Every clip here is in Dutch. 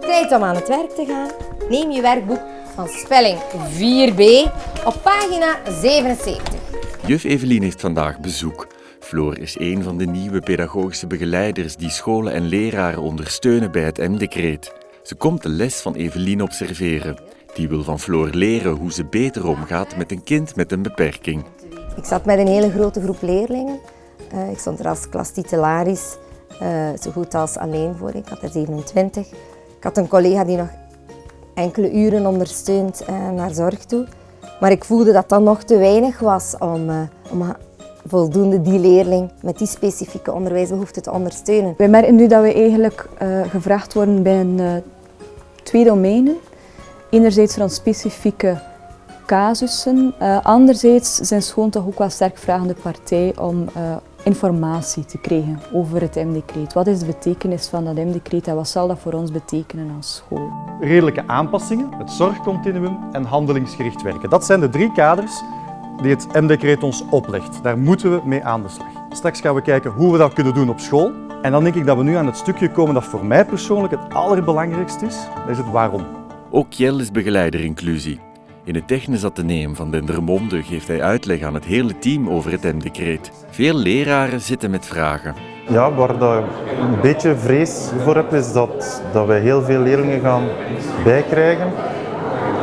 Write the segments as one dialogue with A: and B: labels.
A: Tijd om aan het werk te gaan. Neem je werkboek van spelling 4b op pagina 77.
B: Juf Evelien heeft vandaag bezoek. Floor is een van de nieuwe pedagogische begeleiders die scholen en leraren ondersteunen bij het M-decreet. Ze komt de les van Evelien observeren. Die wil van Floor leren hoe ze beter omgaat met een kind met een beperking.
A: Ik zat met een hele grote groep leerlingen. Uh, ik stond er als klastitularis, uh, zo goed als alleen voor. Ik had er 27. Ik had een collega die nog enkele uren ondersteunt uh, naar zorg toe. Maar ik voelde dat dat nog te weinig was om, om voldoende die leerling met die specifieke onderwijsbehoeften te ondersteunen.
C: Wij merken nu dat we eigenlijk gevraagd worden binnen twee domeinen. Enerzijds van specifieke casussen, uh, anderzijds zijn scholen toch ook wel sterk vragende partij om uh, informatie te krijgen over het M-decreet. Wat is de betekenis van dat M-decreet en wat zal dat voor ons betekenen als school?
D: Redelijke aanpassingen, het zorgcontinuum en handelingsgericht werken. Dat zijn de drie kaders die het M-decreet ons oplegt. Daar moeten we mee aan de slag. Straks gaan we kijken hoe we dat kunnen doen op school. En dan denk ik dat we nu aan het stukje komen dat voor mij persoonlijk het allerbelangrijkste is. Dat is het waarom.
B: Ook Jel is begeleider inclusie. In het Technisch Atheneum van Dendermonde geeft hij uitleg aan het hele team over het M-decreet. Veel leraren zitten met vragen.
E: Ja, waar ik een beetje vrees voor heb, is dat, dat wij heel veel leerlingen gaan bijkrijgen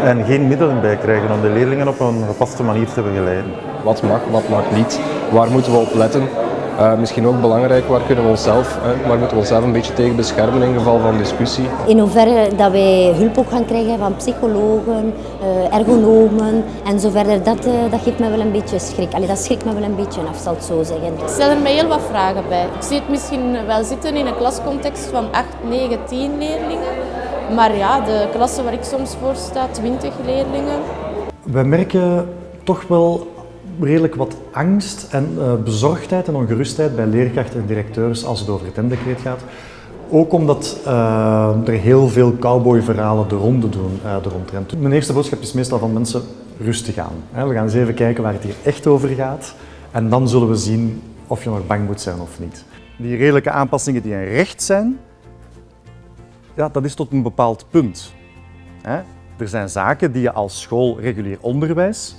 E: en geen middelen bijkrijgen om de leerlingen op een gepaste manier te begeleiden.
F: Wat mag, wat mag niet, waar moeten we op letten? Uh, misschien ook belangrijk, waar kunnen we onszelf, uh, waar moeten we onszelf een beetje tegen beschermen in geval van discussie.
G: In hoeverre dat wij hulp ook gaan krijgen van psychologen, uh, ergonomen en zo verder, dat, dat geeft me wel een beetje schrik. Allee, dat schrikt me wel een beetje af, zal het zo zeggen.
H: Ik stel er mij heel wat vragen bij. Ik zie het misschien wel zitten in een klascontext van 8, 9, 10 leerlingen. Maar ja, de klasse waar ik soms voor sta, 20 leerlingen.
D: We merken toch wel redelijk wat angst en uh, bezorgdheid en ongerustheid bij leerkrachten en directeurs als het over het M-decreet gaat. Ook omdat uh, er heel veel cowboyverhalen de ronde doen uh, de rondtrend. Mijn eerste boodschap is meestal van mensen rustig aan. We gaan eens even kijken waar het hier echt over gaat. En dan zullen we zien of je nog bang moet zijn of niet. Die redelijke aanpassingen die een recht zijn, ja, dat is tot een bepaald punt. Er zijn zaken die je als school regulier onderwijs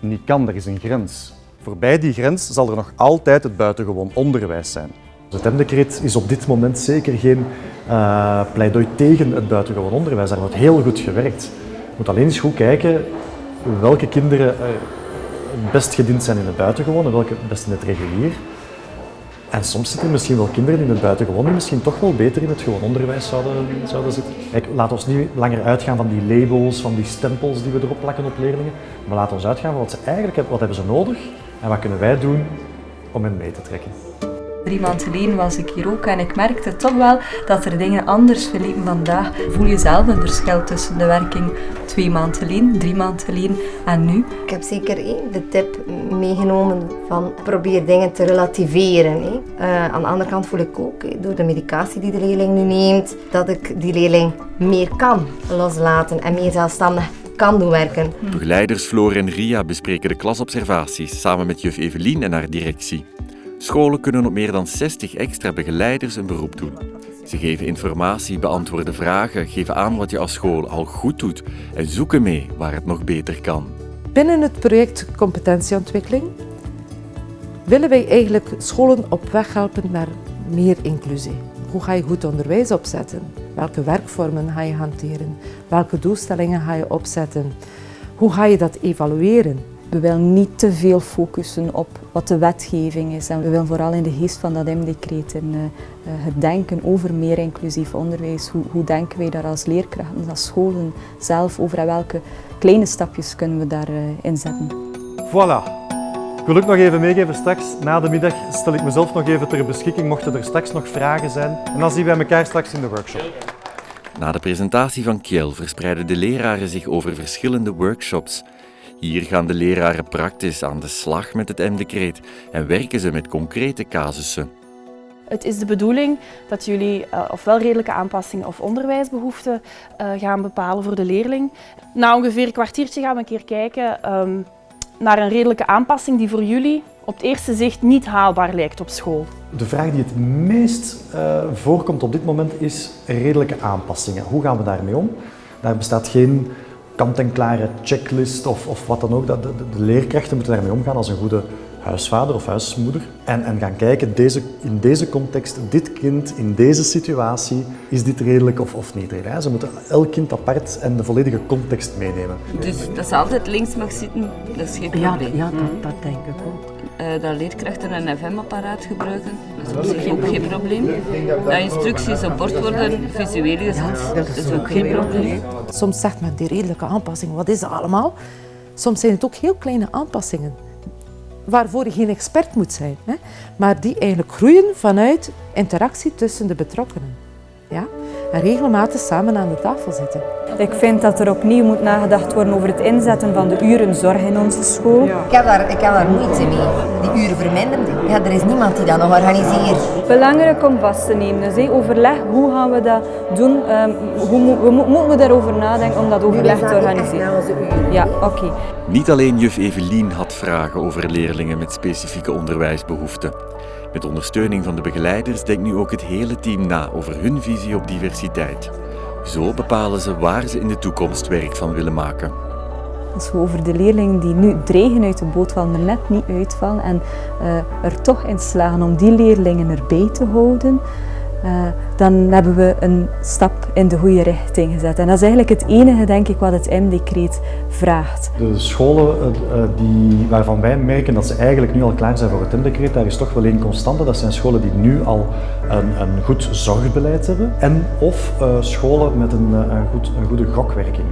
D: niet kan, er is een grens. Voorbij die grens zal er nog altijd het buitengewoon onderwijs zijn. Het M-decreet is op dit moment zeker geen uh, pleidooi tegen het buitengewoon onderwijs. Daar wordt heel goed gewerkt. Je moet alleen eens goed kijken welke kinderen het best gediend zijn in het buitengewoon en welke best in het regulier. En soms zitten misschien wel kinderen in het buitengewoon die misschien toch wel beter in het gewoon onderwijs zouden, zouden zitten. Kijk, laat ons niet langer uitgaan van die labels, van die stempels die we erop plakken op leerlingen. Maar laat ons uitgaan van wat ze eigenlijk hebben, wat hebben ze nodig en wat kunnen wij doen om hen mee te trekken.
C: Drie maanden geleden was ik hier ook en ik merkte toch wel dat er dingen anders verliepen vandaag. Voel je zelf een verschil tussen de werking twee maanden geleden, drie maanden geleden en nu?
A: Ik heb zeker de tip meegenomen van probeer dingen te relativeren. Uh, aan de andere kant voel ik ook, door de medicatie die de leerling nu neemt, dat ik die leerling meer kan loslaten en meer zelfstandig kan doen werken.
B: Begeleiders Floor en Ria bespreken de klasobservaties samen met juf Evelien en haar directie. Scholen kunnen op meer dan 60 extra begeleiders een beroep doen. Ze geven informatie, beantwoorden vragen, geven aan wat je als school al goed doet en zoeken mee waar het nog beter kan.
I: Binnen het project Competentieontwikkeling willen wij eigenlijk scholen op weg helpen naar meer inclusie. Hoe ga je goed onderwijs opzetten? Welke werkvormen ga je hanteren? Welke doelstellingen ga je opzetten? Hoe ga je dat evalueren?
C: We willen niet te veel focussen op wat de wetgeving is. En we willen vooral in de geest van dat M-decreet en uh, het denken over meer inclusief onderwijs. Hoe, hoe, denken wij daar als leerkrachten, als scholen zelf over en welke kleine stapjes kunnen we daarin uh, inzetten.
D: Voilà. Ik wil ook nog even meegeven, straks na de middag stel ik mezelf nog even ter beschikking, mochten er straks nog vragen zijn. En dan zien wij elkaar straks in de workshop.
B: Na de presentatie van Kiel verspreiden de leraren zich over verschillende workshops. Hier gaan de leraren praktisch aan de slag met het M-decreet en werken ze met concrete casussen.
J: Het is de bedoeling dat jullie uh, ofwel redelijke aanpassingen of onderwijsbehoeften uh, gaan bepalen voor de leerling. Na ongeveer een kwartiertje gaan we een keer kijken um, naar een redelijke aanpassing die voor jullie op het eerste zicht niet haalbaar lijkt op school?
D: De vraag die het meest uh, voorkomt op dit moment is redelijke aanpassingen. Hoe gaan we daarmee om? Daar bestaat geen kant-en-klare checklist of, of wat dan ook. De, de, de, leerkrachten moeten daarmee omgaan als een goede huisvader of huismoeder. En, en gaan kijken, deze, in deze context, dit kind, in deze situatie, is dit redelijk of, of niet redelijk. Ze moeten elk kind apart en de volledige context meenemen.
K: Dus dat ze altijd links mag zitten, dat is geen probleem?
I: Ja, ja dat, dat denk ik ook.
K: Uh, dat leerkrachten een FM-apparaat gebruiken, dat is op zich ook geen probleem. Dat instructies op bord worden visueel gezet, dat is ook geen probleem.
I: Soms zegt men die redelijke aanpassingen, wat is dat allemaal? Soms zijn het ook heel kleine aanpassingen waarvoor je geen expert moet zijn, hè, maar die eigenlijk groeien vanuit interactie tussen de betrokkenen. Ja? En regelmatig samen aan de tafel zitten.
C: Ik vind dat er opnieuw moet nagedacht worden over het inzetten van de uren zorg in onze school.
A: Ik, heb daar, ik heb daar moeite mee. Die uren verminderen, ja, er is niemand die dat nog organiseert.
C: Belangrijk om vast te nemen. Dus overleg, hoe gaan we dat doen? Um, hoe we, moeten we daarover nadenken om dat overleg te organiseren? Ja, oké.
B: Niet alleen juf Evelien had vragen over leerlingen met specifieke onderwijsbehoeften. Met ondersteuning van de begeleiders denkt nu ook het hele team na over hun visie op diversiteit. Zo bepalen ze waar ze in de toekomst werk van willen maken.
C: Als we over de leerlingen die nu dreigen uit de boot vallen, er net niet uitvallen en uh, er toch in slagen om die leerlingen erbij te houden, dan hebben we een stap in de goede richting gezet. En dat is eigenlijk het enige, denk ik, wat het M-decreet vraagt.
D: De scholen uh, die, waarvan wij merken dat ze eigenlijk nu al klaar zijn voor het M-decreet, daar is toch wel één constante. Dat zijn scholen die nu al een, een goed zorgbeleid hebben en of scholen met een, een, goed, een goede gokwerking.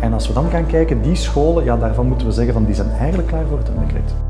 D: En als we dan gaan kijken, die scholen, ja, daarvan moeten we zeggen van die zijn eigenlijk klaar voor het M-decreet.